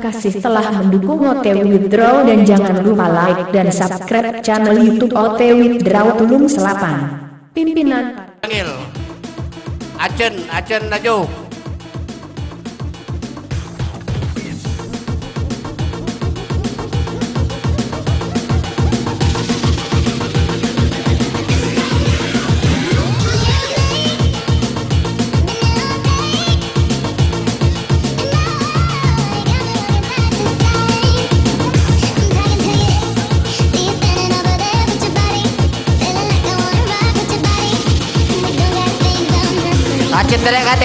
kasih telah mendukung OTW Withdraw dan jangan lupa like dan subscribe channel YouTube OTW Withdraw Tulung Selapan. Pimpinan Panggil. Acen, Acen maju. TDKT.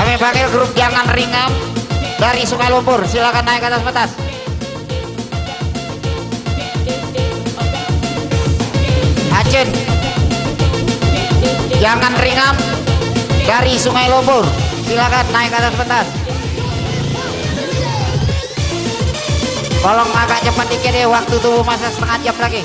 Kami panggil grup Jangan Ringan dari Sungai Lumpur. Silakan naik ke atas batas. Acen. Jangan Ringan dari Sungai Lumpur. Silakan naik ke atas batas. Tolong agak cepat dikit deh, waktu tubuh masa setengah jam lagi.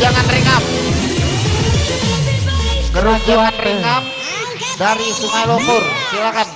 Jangan ringap. Jangan ringap dari Sungai Lumpur. Silakan.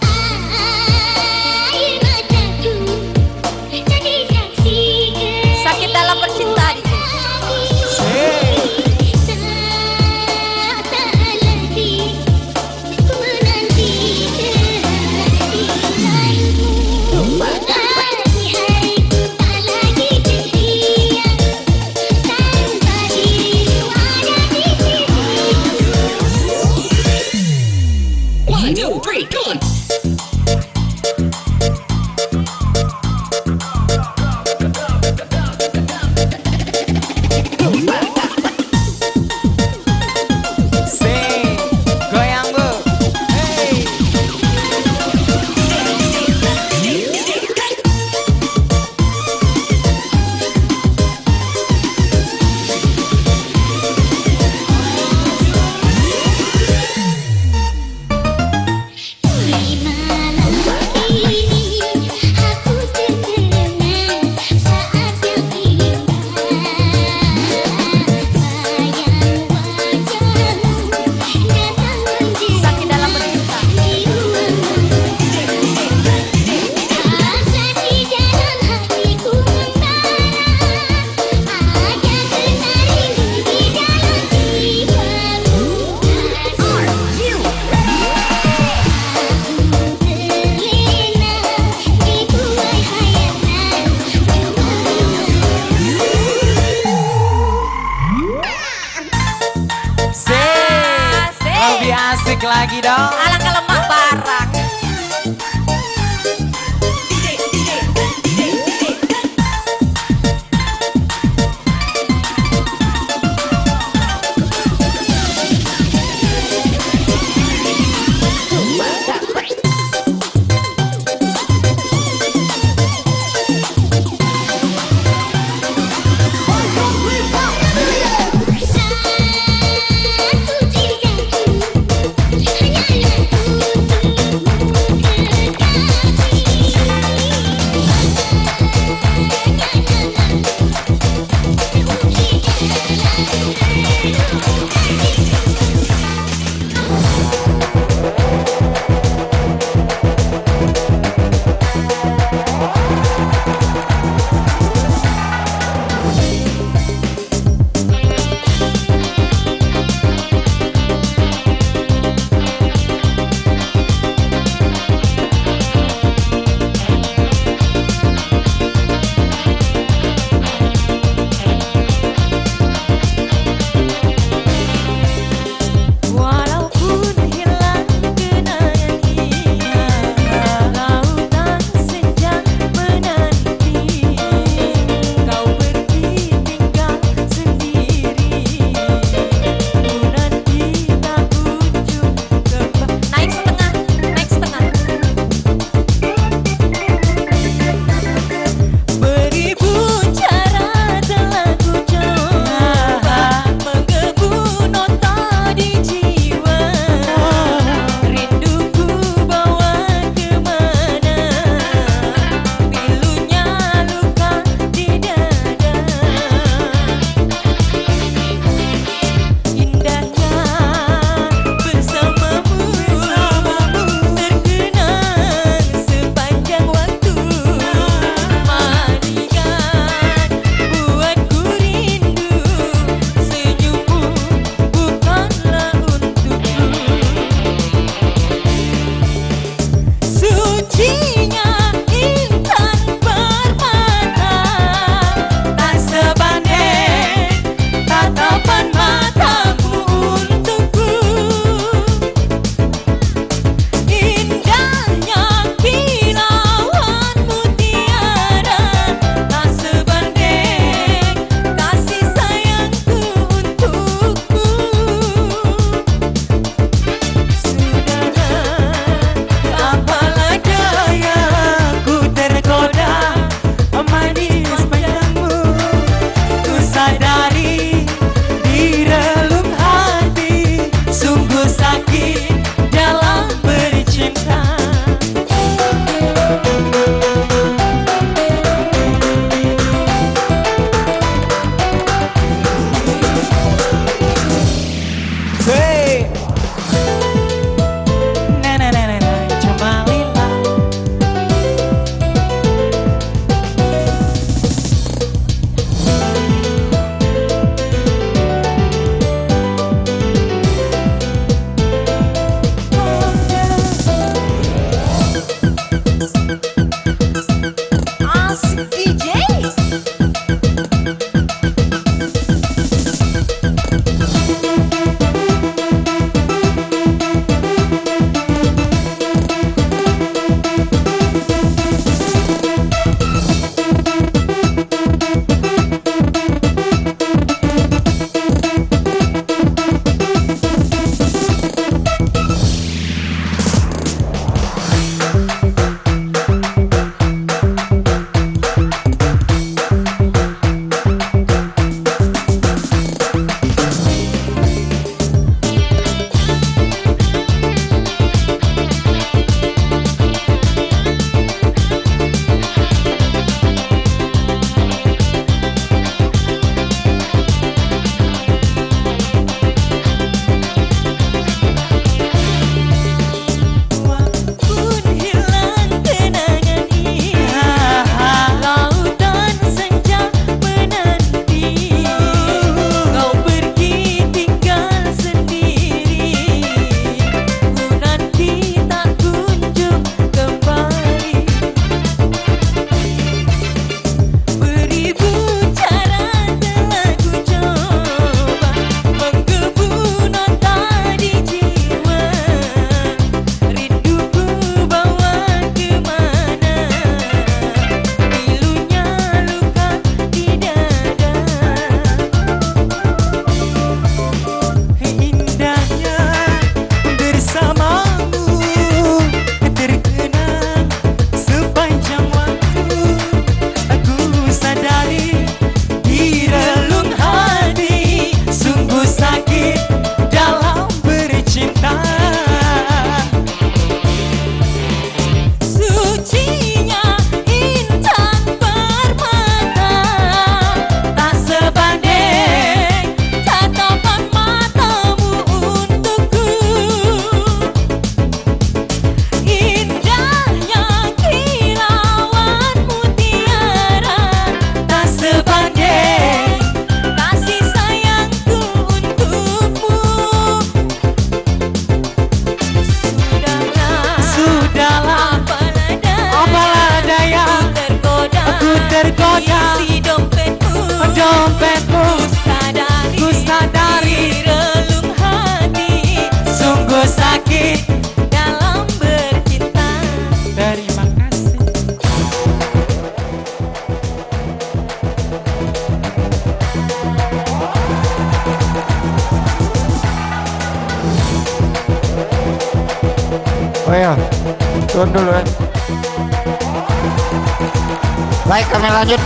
Lanjut.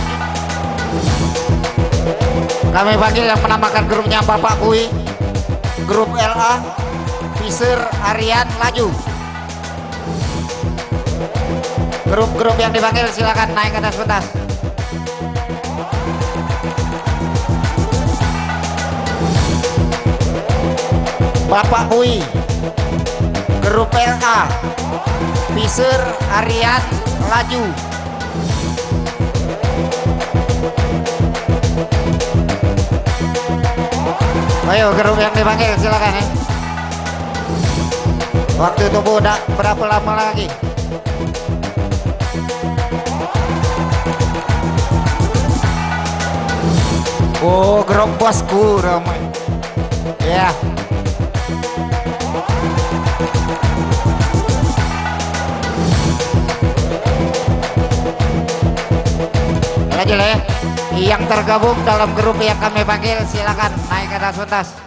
Kami panggil yang menamakan grupnya Bapak Kui, grup LA, Fisir, Aryan, Laju. Grup-grup yang dipanggil silakan naik ke atas pentas. Bapak Kui, grup LA, Fisir, Aryan, Laju. Ayo grup yang dipanggil silakan ya. Waktu tunggu udah berapa lama lagi? Oh, grup bosku ramai. Ya. Lanjut ya. Yang tergabung dalam grup yang kami panggil silakan naik ke atas pentas.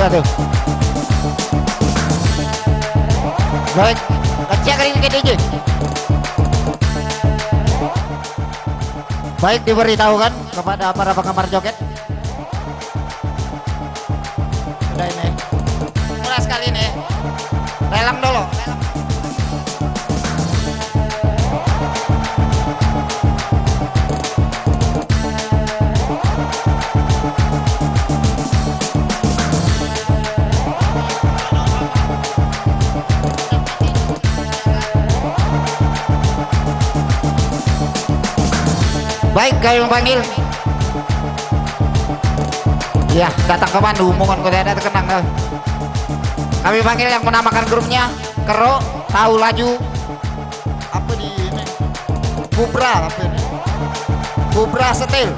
Tuh. Baik, kecil kali ini DJ. Baik diberitahukan kepada para penggemar joget. Sudah ini. Mulai sekali ini. Lelang dulu. Baik, kami memanggil. Ya, datang ke Bandung, mohon kau tidak terkenang. eh. Kami panggil yang menamakan grupnya Kero, tahu laju. Apa di ini? Bubra apa ini? Bubra setil.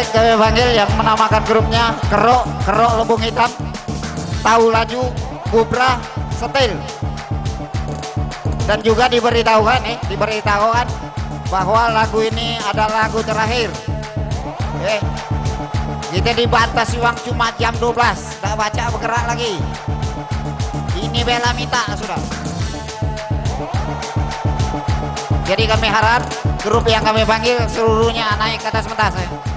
Baik kami panggil yang menamakan grupnya Kerok, Kerok Lubung Hitam Tahu Laju, Bubra, Setil. Dan juga diberitahukan nih, diberitahukan bahwa lagu ini adalah lagu terakhir. Eh, kita dibatasi uang cuma jam 12 Tidak baca bergerak lagi. Ini bela minta sudah. Jadi kami harap grup yang kami panggil seluruhnya naik ke atas pentas ya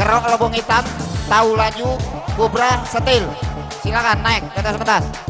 kerok lubung hitam, tahu laju, kubra, setil. Silakan naik ke atas.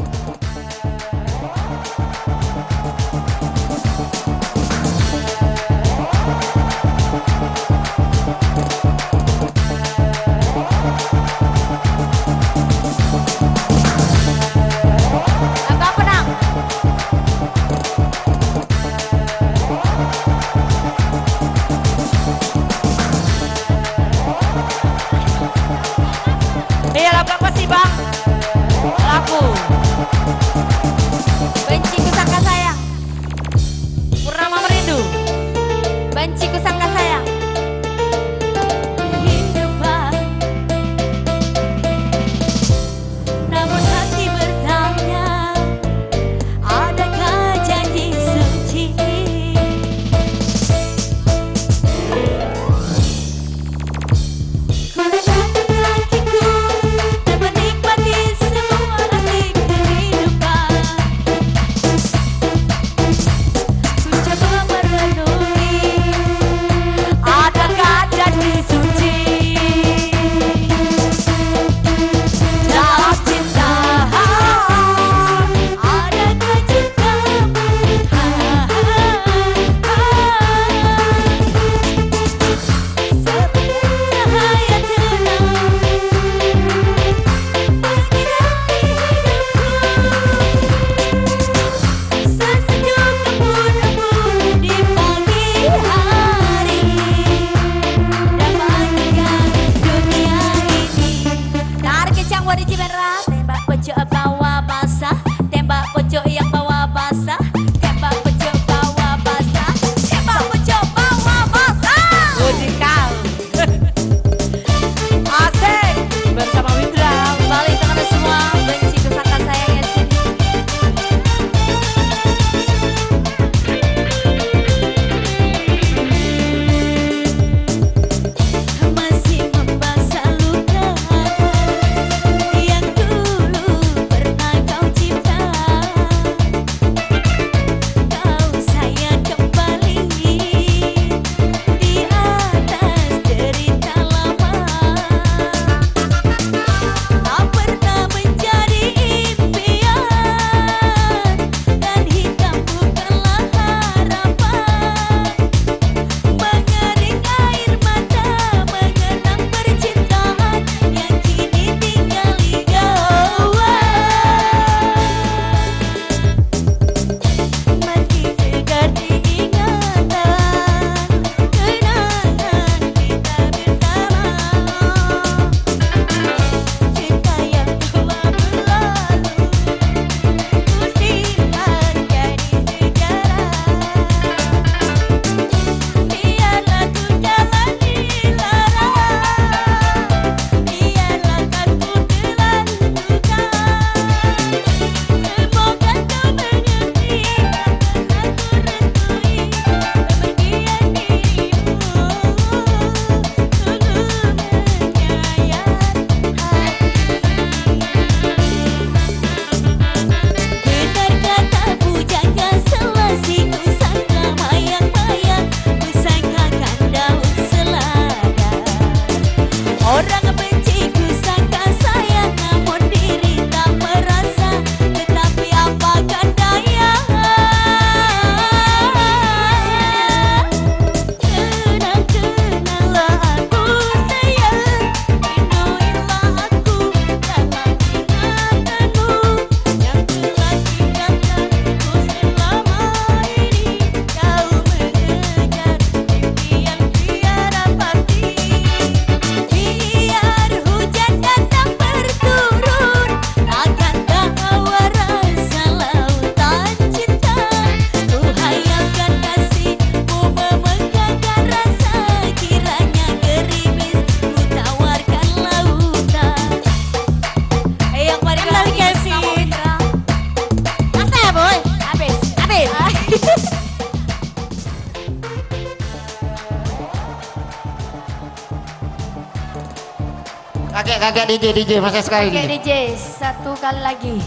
Kakek DJ DJ masih sekali Oke DJ. Satu kali lagi.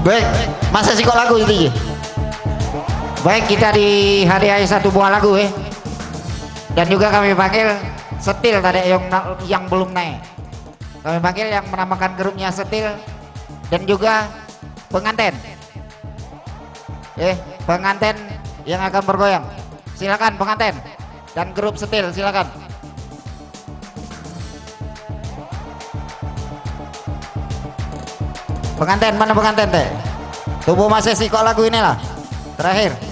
Baik, masa sih kok lagu DJ? Baik, kita dihadiahi satu buah lagu eh. Dan juga kami panggil Setil tadi yang yang belum naik. Kami panggil yang menamakan grupnya Setil dan juga pengantin. Eh, pengantin yang akan bergoyang. Silakan pengantin dan grup Setil silakan. Pengantin mana pengantin teh? Tubuh masih sih kok lagu ini lah. Terakhir.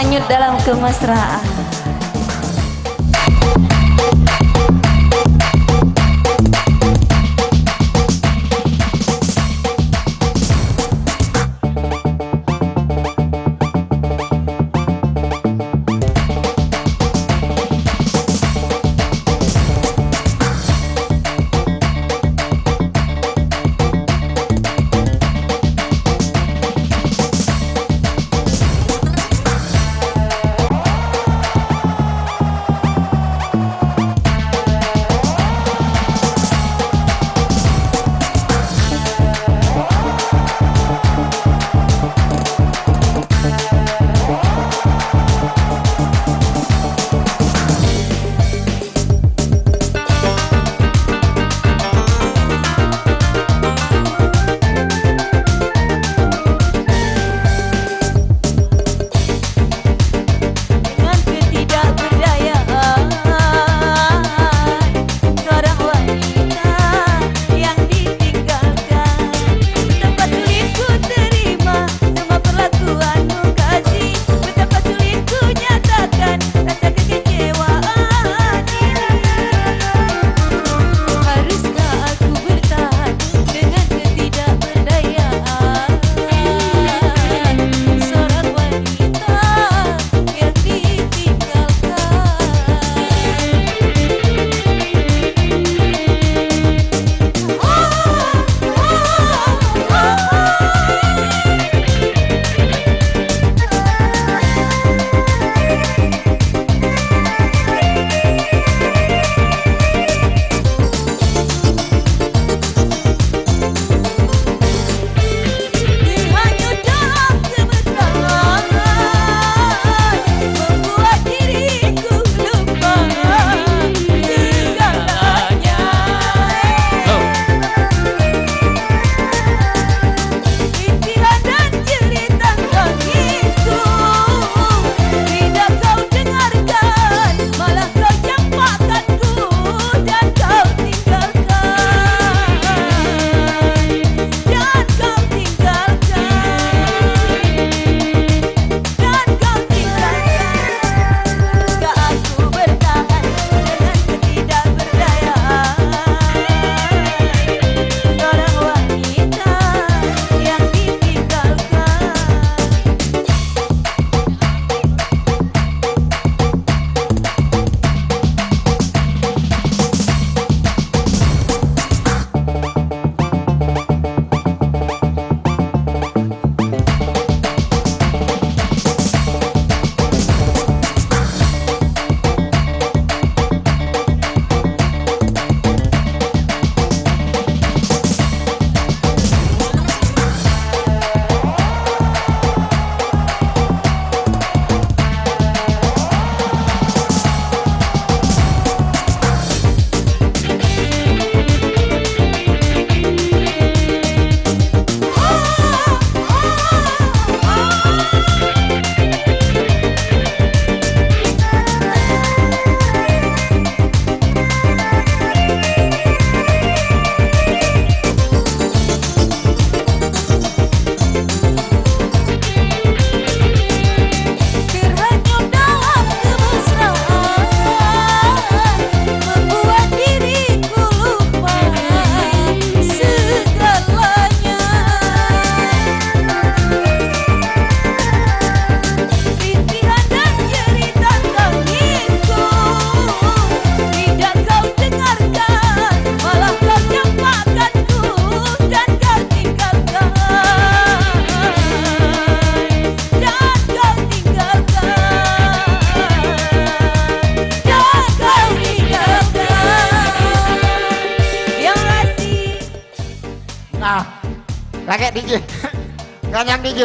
Terhanyut dalam kemesraan.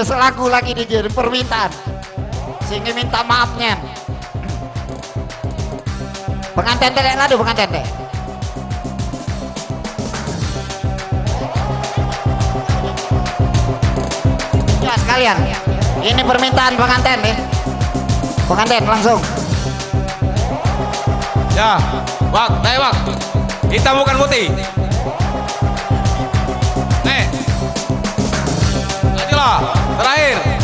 DJ selaku lagi DJ permintaan. Sehingga minta maafnya pengantin teh ladu pengantin teh. Ya sekalian. Ini permintaan pengantin nih. Pengantin langsung. Ya, Wak, naik Wak. Hitam bukan putih. Nih. Lanjutlah, terakhir.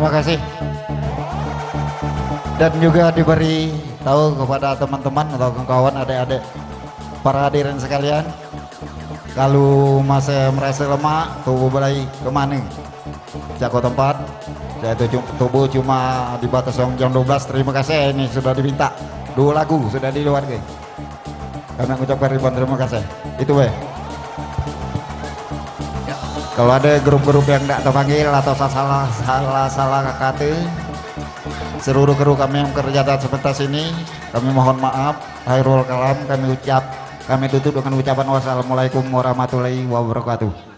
Terima kasih. Dan juga diberi tahu kepada teman-teman atau kawan adik-adik para hadirin sekalian kalau masih merasa lemah tubuh mulai ke mana jago tempat saya tubuh cuma di batas jam 12 terima kasih ini sudah diminta dua lagu sudah di luar guys kami mengucapkan ribuan terima kasih. Itu weh kalau ada grup-grup yang tidak terpanggil atau salah salah salah kata seluruh kru kami yang bekerja atas sebentar sini kami mohon maaf. Hairul kalam kami ucap kami tutup dengan ucapan wassalamualaikum warahmatullahi wabarakatuh